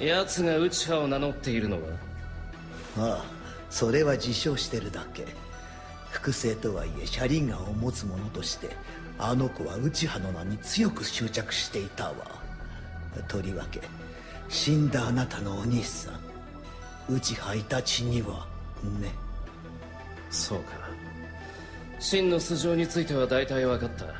奴が内派を名乗っているのは？ああそれは自称してるだけ。複製とはいえシャリンガンを持つ者としてあの子は内派の名に強く執着していたわ。とりわけ死んだあなたのお兄さん内派いたちにはね。そうか。真の素性については大体分かった。